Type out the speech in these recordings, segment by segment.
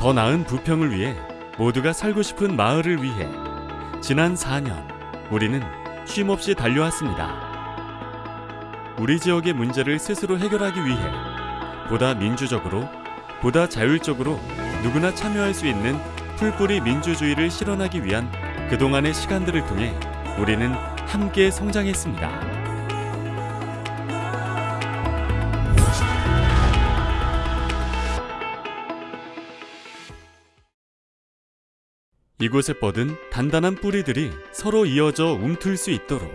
더 나은 부평을 위해 모두가 살고 싶은 마을을 위해 지난 4년 우리는 쉼없이 달려왔습니다. 우리 지역의 문제를 스스로 해결하기 위해 보다 민주적으로, 보다 자율적으로 누구나 참여할 수 있는 풀뿌리 민주주의를 실현하기 위한 그동안의 시간들을 통해 우리는 함께 성장했습니다. 이곳에 뻗은 단단한 뿌리들이 서로 이어져 움틀 수 있도록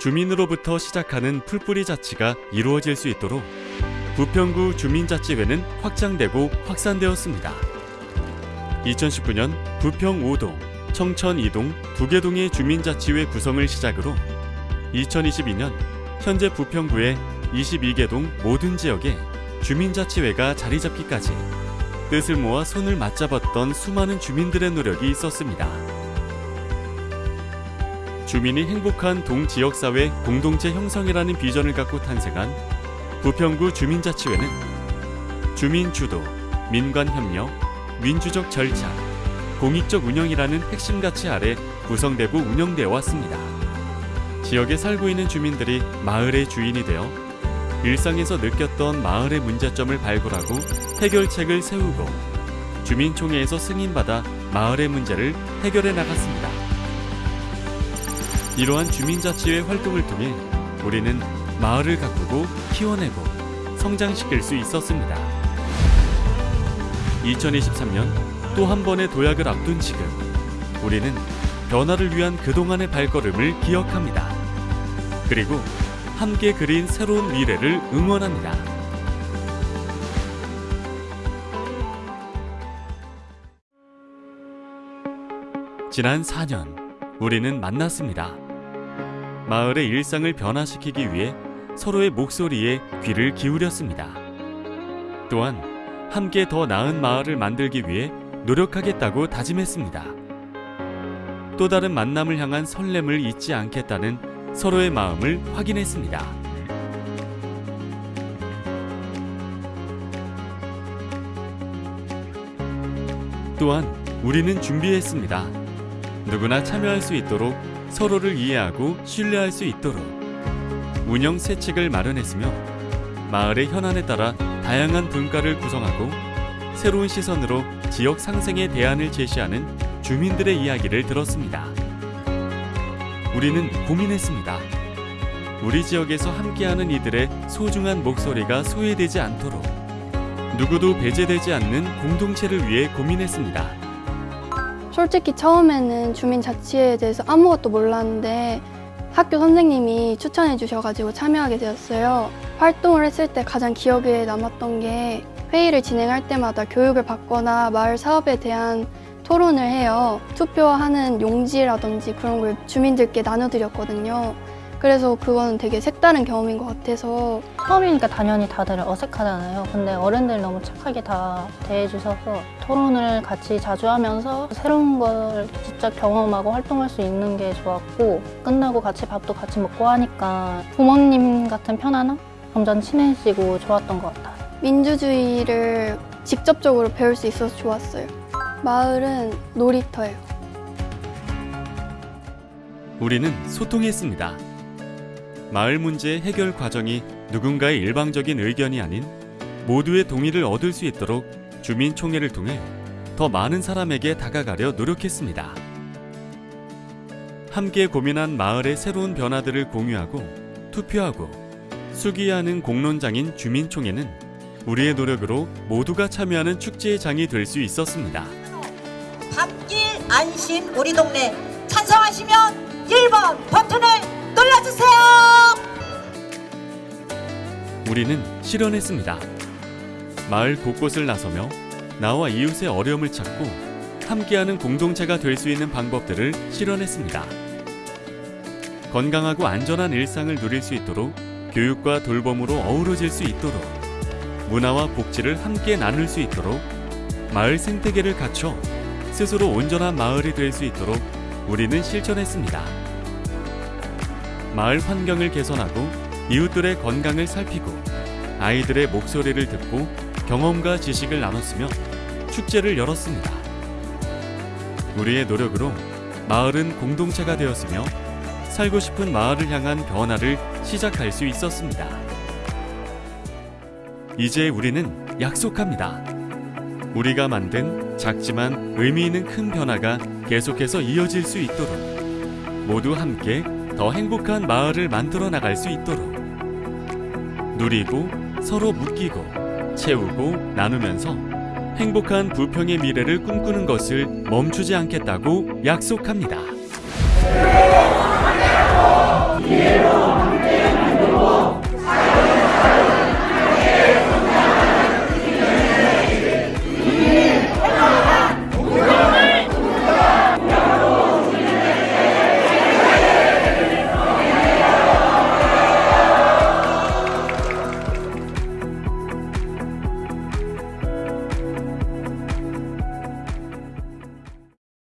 주민으로부터 시작하는 풀뿌리 자치가 이루어질 수 있도록 부평구 주민자치회는 확장되고 확산되었습니다. 2019년 부평 5동, 청천 2동, 두개동의 주민자치회 구성을 시작으로 2022년 현재 부평구의 22개 동 모든 지역에 주민자치회가 자리 잡기까지 뜻을 모아 손을 맞잡았던 수많은 주민들의 노력이 있었습니다. 주민이 행복한 동지역사회 공동체 형성이라는 비전을 갖고 탄생한 부평구 주민자치회는 주민 주도, 민관 협력, 민주적 절차, 공익적 운영이라는 핵심 가치 아래 구성되고 운영되어 왔습니다. 지역에 살고 있는 주민들이 마을의 주인이 되어 일상에서 느꼈던 마을의 문제점을 발굴하고 해결책을 세우고 주민총회에서 승인받아 마을의 문제를 해결해 나갔습니다. 이러한 주민자치회 활동을 통해 우리는 마을을 가꾸고 키워내고 성장시킬 수 있었습니다. 2023년 또 한 번의 도약을 앞둔 지금 우리는 변화를 위한 그동안의 발걸음을 기억합니다. 그리고 함께 그린 새로운 미래를 응원합니다. 지난 4년 우리는 만났습니다. 마을의 일상을 변화시키기 위해 서로의 목소리에 귀를 기울였습니다. 또한 함께 더 나은 마을을 만들기 위해 노력하겠다고 다짐했습니다. 또 다른 만남을 향한 설렘을 잊지 않겠다는 서로의 마음을 확인했습니다. 또한 우리는 준비했습니다. 누구나 참여할 수 있도록 서로를 이해하고 신뢰할 수 있도록 운영 세칙을 마련했으며 마을의 현안에 따라 다양한 분과를 구성하고 새로운 시선으로 지역 상생의 대안을 제시하는 주민들의 이야기를 들었습니다. 우리는 고민했습니다. 우리 지역에서 함께하는 이들의 소중한 목소리가 소외되지 않도록 누구도 배제되지 않는 공동체를 위해 고민했습니다. 솔직히 처음에는 주민자치회에 대해서 아무것도 몰랐는데 학교 선생님이 추천해 주셔가지고 참여하게 되었어요. 활동을 했을 때 가장 기억에 남았던 게 회의를 진행할 때마다 교육을 받거나 마을 사업에 대한 토론을 해요. 투표하는 용지라든지 그런 걸 주민들께 나눠드렸거든요. 그래서 그거는 되게 색다른 경험인 것 같아서 처음이니까 당연히 다들 어색하잖아요. 근데 어른들 너무 착하게 다 대해주셔서 토론을 같이 자주 하면서 새로운 걸 직접 경험하고 활동할 수 있는 게 좋았고 끝나고 같이 밥도 같이 먹고 하니까 부모님 같은 편안함? 점점 친해지고 좋았던 것 같아요. 민주주의를 직접적으로 배울 수 있어서 좋았어요. 마을은 놀이터예요. 우리는 소통했습니다. 마을 문제 해결 과정이 누군가의 일방적인 의견이 아닌 모두의 동의를 얻을 수 있도록 주민총회를 통해 더 많은 사람에게 다가가려 노력했습니다. 함께 고민한 마을의 새로운 변화들을 공유하고 투표하고 수기하는 공론장인 주민총회는 우리의 노력으로 모두가 참여하는 축제의 장이 될 수 있었습니다. 안심 우리 동네 찬성하시면 1번 버튼을 눌러주세요. 우리는 실현했습니다. 마을 곳곳을 나서며 나와 이웃의 어려움을 찾고 함께하는 공동체가 될 수 있는 방법들을 실현했습니다. 건강하고 안전한 일상을 누릴 수 있도록 교육과 돌봄으로 어우러질 수 있도록 문화와 복지를 함께 나눌 수 있도록 마을 생태계를 갖춰 스스로 온전한 마을이 될 수 있도록 우리는 실천했습니다. 마을 환경을 개선하고 이웃들의 건강을 살피고 아이들의 목소리를 듣고 경험과 지식을 나눴으며 축제를 열었습니다. 우리의 노력으로 마을은 공동체가 되었으며 살고 싶은 마을을 향한 변화를 시작할 수 있었습니다. 이제 우리는 약속합니다. 우리가 만든 작지만 의미 있는 큰 변화가 계속해서 이어질 수 있도록 모두 함께 더 행복한 마을을 만들어 나갈 수 있도록 누리고 서로 묶이고 채우고 나누면서 행복한 부평의 미래를 꿈꾸는 것을 멈추지 않겠다고 약속합니다.